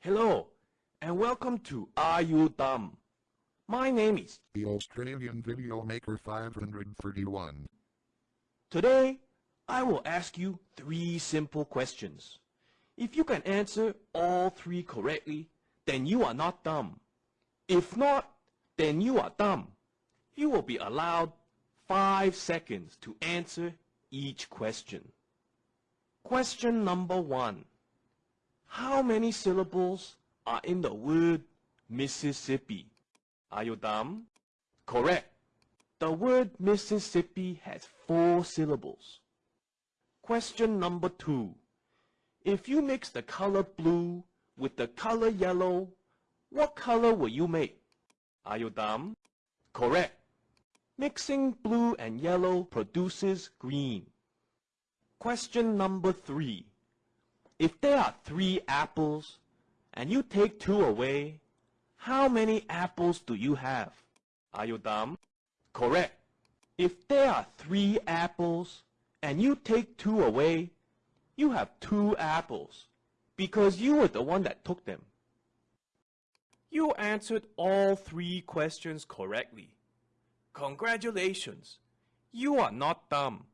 Hello, and welcome to Are You Dumb? My name is. The Australian Video Maker 531. Today, I will ask you three simple questions. If you can answer all three correctly, then you are not dumb. If not, then you are dumb. You will be allowed five seconds to answer each question. Question number one. How many syllables are in the word Mississippi? Are you dumb? Correct. The word Mississippi has four syllables. Question number two. If you mix the color blue with the color yellow, what color will you make? Are you dumb? Correct. Mixing blue and yellow produces green. Question number three. If there are three apples and you take two away, how many apples do you have? Are you dumb? Correct. If there are three apples and you take two away, you have two apples because you were the one that took them. You answered all three questions correctly. Congratulations. You are not dumb.